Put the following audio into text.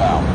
about.